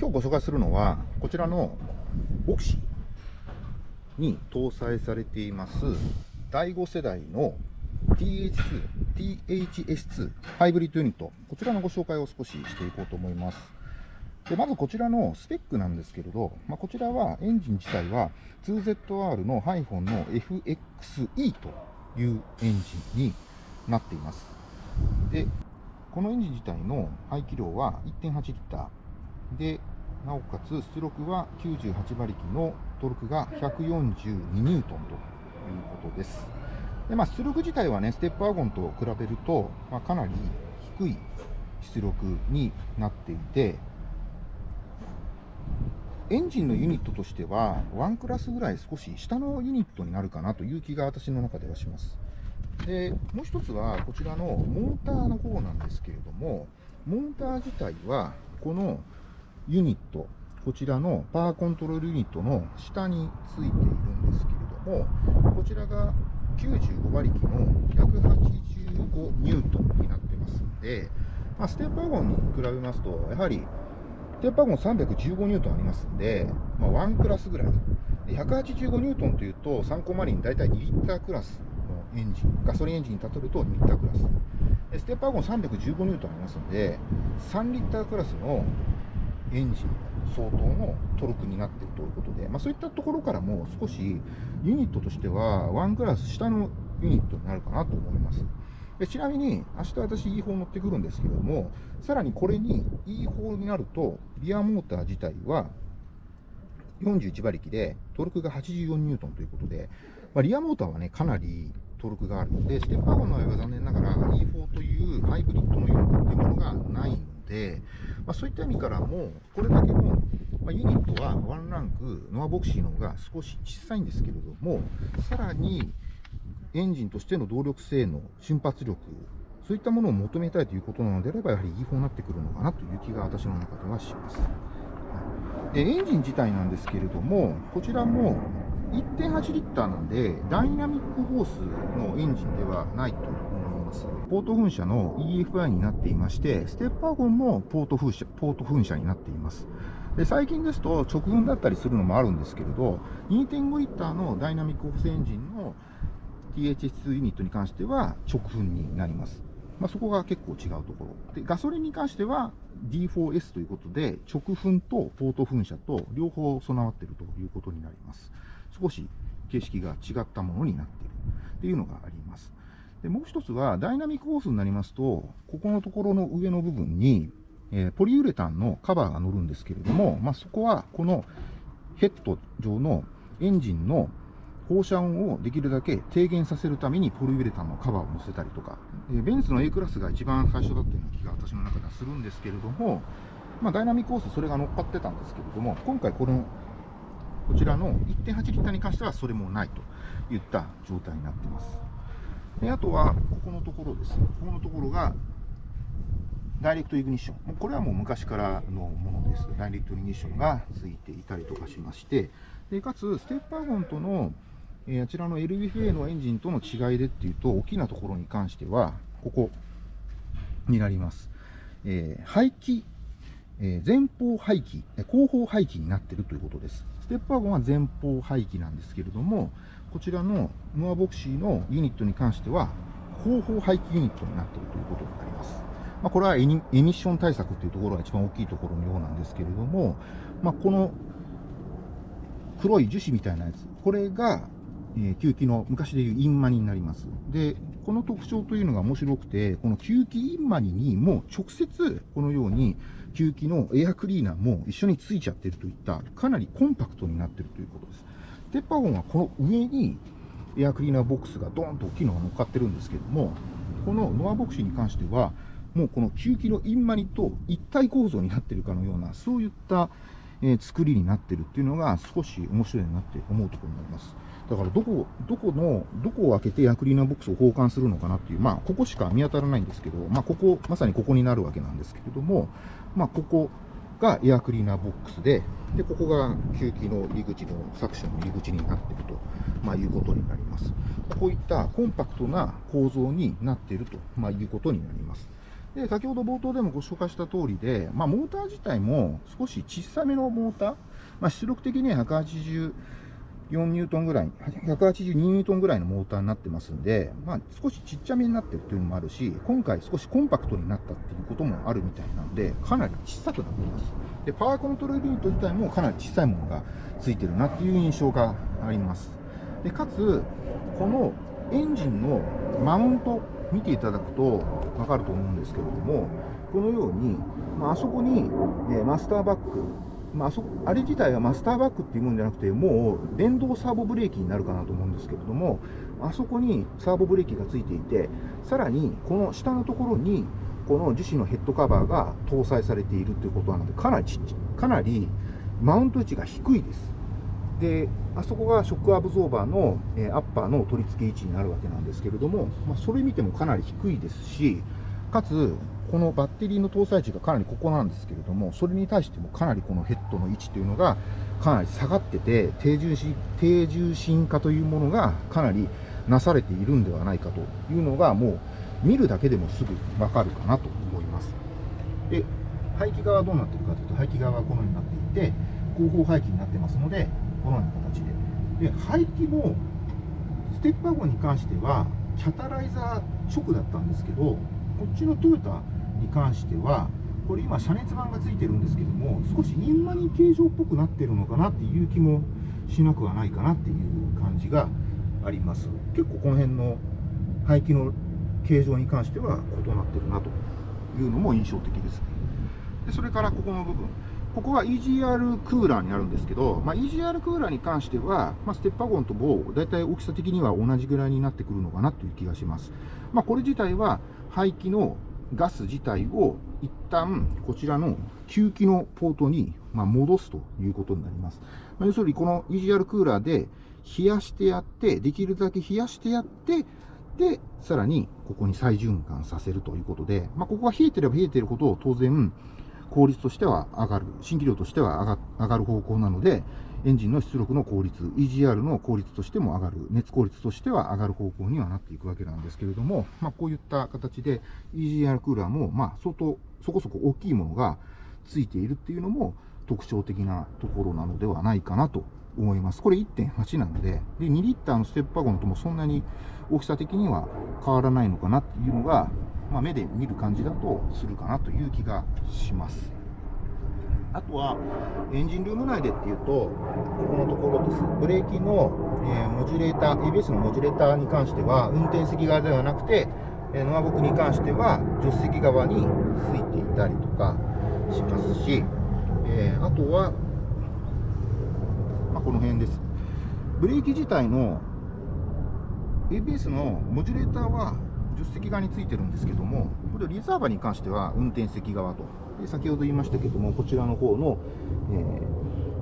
今日ご紹介するのは、こちらのボクシに搭載されています第5世代の TH2、THS2 ハイブリッドユニット、こちらのご紹介を少ししていこうと思います。でまずこちらのスペックなんですけれど、まあ、こちらはエンジン自体は 2ZR のハイフォンの FXE というエンジンになっています。で、このエンジン自体の排気量は1.8リッターで、なおかつ出力は98馬力のトルクが142ニュートンということです。でまあ、出力自体はね、ステップワゴンと比べると、まあ、かなり低い出力になっていて、エンジンのユニットとしては、ワンクラスぐらい少し下のユニットになるかなという気が私の中ではします。で、もう一つはこちらのモーターの方なんですけれども、モーター自体は、このユニット、こちらのパワーコントロールユニットの下についているんですけれども、こちらが95馬力の185ニュートンになってますので、まあ、ステップワゴンに比べますと、やはりステップワゴン315ニュートンありますんで、まあ、1クラスぐらい。185ニュートンというと、参考マリン大体2リッタークラスのエンジン、ガソリンエンジンに例えると2リッタークラス。ステップワゴン315ニュートンありますので、3リッタークラスのエンジン相当のトルクになっているということで、まあ、そういったところからも少しユニットとしてはワンクラス下のユニットになるかなと思います。でちなみに、明日私 E4 乗ってくるんですけれども、さらにこれに E4 になると、リアモーター自体は41馬力で、トルクが84ニュートンということで、まあ、リアモーターはね、かなりトルクがあるので、ステップワゴンの場合は残念ながら E4 というハイブリッドのユニットというものがないので、まあ、そういった意味からも、これだけの、まあ、ユニットはワンランク、ノアボクシーの方が少し小さいんですけれども、さらにエンジンとしての動力性能、瞬発力、そういったものを求めたいということなのであれば、やはり E4 になってくるのかなという気が私の中ではします。でエンジン自体なんですけれども、こちらも1.8リッターなんで、ダイナミックホースのエンジンではないとます。ポート噴射の EFI になっていまして、ステップワゴンもポート噴射ポート噴射になっています。で最近ですと直噴だったりするのもあるんですけれど、2.5リッターのダイナミックホースエンジンの THS2 ユニットに関しては直噴になります。まあ、そこが結構違うところ。で、ガソリンに関しては D4S ということで、直噴とポート噴射と両方備わっているということになります。少し形式が違ったものになっているっていうのがあります。でもう一つは、ダイナミックホースになりますと、ここのところの上の部分に、えー、ポリウレタンのカバーが乗るんですけれども、まあ、そこはこのヘッド上のエンジンの放射音をできるだけ低減させるためにポリウレタンのカバーを乗せたりとか、えー、ベンツの A クラスが一番最初だったような気が私の中ではするんですけれども、まあ、ダイナミックホースそれが乗っかってたんですけれども、今回このこちらの1.8リッターに関してはそれもないといった状態になっています。であとは、ここのところです。ここのところが、ダイレクトイグニッション。これはもう昔からのものです。ダイレクトイグニッションがついていたりとかしまして、でかつ、ステップワゴンとの、えー、あちらの LBFA のエンジンとの違いでっていうと、大きなところに関しては、ここになります。えー、排気、えー、前方排気、後方排気になっているということです。ステップワゴンは前方排気なんですけれども、こちらのノアボクシーのユニットに関しては、後方排気ユニットになっているということになります。まあ、これはエミッション対策というところが一番大きいところのようなんですけれども、まあ、この黒い樹脂みたいなやつ、これが、えー、吸気の昔でいうインマニになります。で、この特徴というのが面白くて、この吸気インマニにも直接このように吸気のエアクリーナーも一緒についちゃってるといったかなりコンパクトになってるということです。テッパーゴンはこの上にエアクリーナーボックスがドーンと大きいのが乗っかってるんですけども、このノアボクシーに関しては、もうこの吸気のインマニと一体構造になってるかのような、そういった、え、作りになってるっていうのが少し面白いなって思うところになります。だからどこ、どこの、どこを開けてエアクリーナボックスを交換するのかなっていう、まあ、ここしか見当たらないんですけど、まあ、ここ、まさにここになるわけなんですけれども、まあ、ここがエアクリーナーボックスで、で、ここが吸気の入り口のサクションの入り口になっていると、まあ、いうことになります。こういったコンパクトな構造になっていると、まあ、いうことになります。で先ほど冒頭でもご紹介した通りで、まあ、モーター自体も少し小さめのモーター、まあ、出力的には180 4ニュートンぐらい、182ニュートンぐらいのモーターになってますんで、まあ、少しちっちゃめになってるというのもあるし、今回少しコンパクトになったっていうこともあるみたいなんで、かなり小さくなっています。で、パワーコントロールユニット自体もかなり小さいものがついてるなっていう印象があります。で、かつ、このエンジンのマウント見ていただくと分かると思うんですけれども、このように、まあ、あそこに、えマスターバック、まあ、そあれ自体はマスターバックっていうもんじゃなくて、もう電動サーボブレーキになるかなと思うんですけれども、あそこにサーボブレーキがついていて、さらにこの下のところに、この樹脂のヘッドカバーが搭載されているということなので、かなりちかなりマウント位置が低いです。で、あそこがショックアブゾーバーの、え、アッパーの取り付け位置になるわけなんですけれども、まあ、それ見てもかなり低いですし、かつ、このバッテリーの搭載値がかなりここなんですけれども、それに対してもかなりこのヘッドの位置というのがかなり下がってて、低重心低重心化というものがかなりなされているんではないかというのが、もう見るだけでもすぐわかるかなと思います。で、排気側はどうなってるかというと、排気側はこのようになっていて、後方排気になってますので、このような形で。で、排気も、ステップワゴンに関しては、キャタライザー直だったんですけど、こっちのトヨタに関しては、これ今、遮熱板がついてるんですけども、少しインマニ形状っぽくなってるのかなっていう気もしなくはないかなっていう感じがあります。結構この辺の排気の形状に関しては異なってるなというのも印象的です。でそれからここの部分。ここは EGR クーラーになるんですけど、まあ、EGR クーラーに関しては、まあ、ステッパゴンとも大体大きさ的には同じぐらいになってくるのかなという気がします。まあ、これ自体は排気のガス自体を一旦こちらの吸気のポートにま戻すということになります。ま要するにこの EGR クーラーで冷やしてやって、できるだけ冷やしてやって、で、さらにここに再循環させるということで、まあ、ここが冷えてれば冷えてるほど当然効率としては上がる、新規量としては上がる方向なので、エンジンの出力の効率、EGR の効率としても上がる、熱効率としては上がる方向にはなっていくわけなんですけれども、まあ、こういった形で EGR クーラーも、ま、相当、そこそこ大きいものがついているっていうのも特徴的なところなのではないかなと思います。これ1.8なので、で、2リッターのステップワゴンともそんなに大きさ的には変わらないのかなっていうのが、まあ、目で見る感じだとするかなという気がします。あとは、エンジンルーム内でっていうと、ここのところです。ブレーキの、えー、モジュレーター、ABS のモジュレーターに関しては、運転席側ではなくて、えー、ノアボクに関しては、助手席側についていたりとかしますし、えー、あとは、まあ、この辺です。ブレーキ自体の ABS のモジュレーターは助手席側についてるんですけども、これリザーバーに関しては運転席側と。先ほど言いましたけども、こちらの方の、え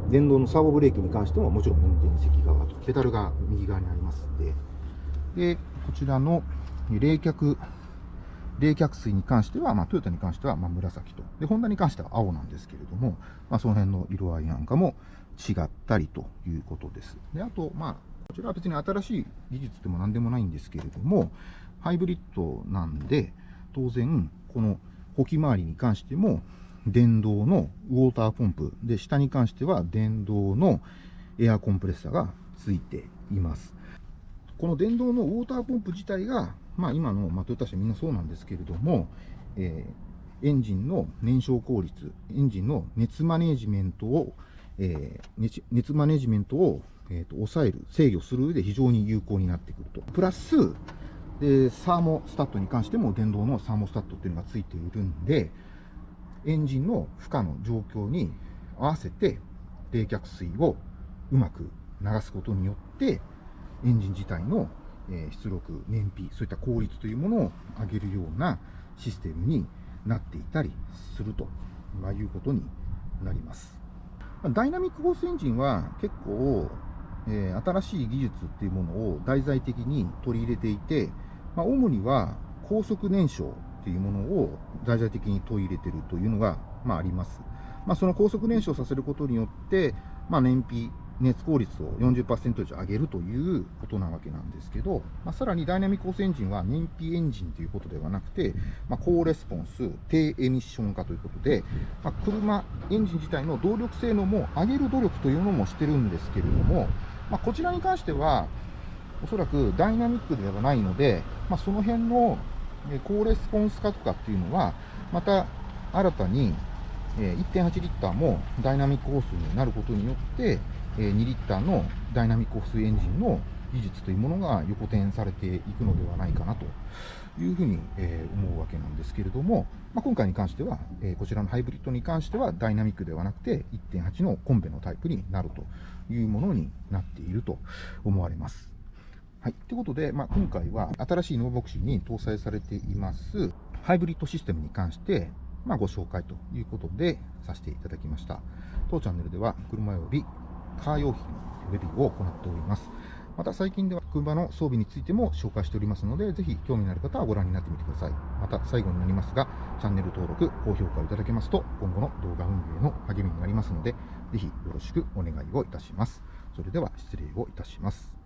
ー、電動のサーボブレーキに関してももちろん運転席側と。ペダルが右側にありますんで。で、こちらの冷却、冷却水に関しては、まあ、トヨタに関しては、ま、紫と。で、ホンダに関しては青なんですけれども、まあ、その辺の色合いなんかも違ったりということです。で、あと、まあ、こちらは別に新しい技術でも何でもないんですけれども、ハイブリッドなんで、当然、この補機回りに関しても、電動のウォーターポンプ、で、下に関しては電動のエアコンプレッサーがついています。この電動のウォーターポンプ自体が、まあ今の、まあ、トヨタ車みんなそうなんですけれども、えー、エンジンの燃焼効率、エンジンの熱マネジメントを、えー、熱マネジメントを、えーと抑える、制御する上で非常に有効になってくると。プラス、で、サーモスタットに関しても電動のサーモスタットっていうのがついているんで、エンジンの負荷の状況に合わせて冷却水をうまく流すことによって、エンジン自体の出力、燃費、そういった効率というものを上げるようなシステムになっていたりするということになります。ダイナミックホースエンジンは結構、えー、新しい技術っていうものを題材的に取り入れていて、まあ、主には高速燃焼というものを題材的に取り入れているというのが、まあ、あります。まあ、その高速燃焼させることによって、まあ、燃費熱効率を40%以上上げるということなわけなんですけど、まあ、さらにダイナミックコースエンジンは燃費エンジンということではなくて、まあ、高レスポンス、低エミッション化ということで、まあ、車、エンジン自体の動力性能も上げる努力というのもしてるんですけれども、まあ、こちらに関しては、おそらくダイナミックではないので、まあ、その辺の高レスポンス化とかっていうのは、また新たに1.8リッターもダイナミックホースになることによって、2リッターのダイナミックホースエンジンの技術というものが横転されていくのではないかなというふうに思うわけなんですけれども、まあ、今回に関しては、こちらのハイブリッドに関してはダイナミックではなくて1.8のコンベのタイプになるというものになっていると思われます。はい。ということで、まあ、今回は新しいノーボクシーに搭載されていますハイブリッドシステムに関して、まあ、ご紹介ということでさせていただきました。当チャンネルでは車及びカー用品のレビューを行っております。また最近では車の装備についても紹介しておりますので、ぜひ興味のある方はご覧になってみてください。また最後になりますが、チャンネル登録、高評価をいただけますと、今後の動画運営の励みになりますので、ぜひよろしくお願いをいたします。それでは失礼をいたします。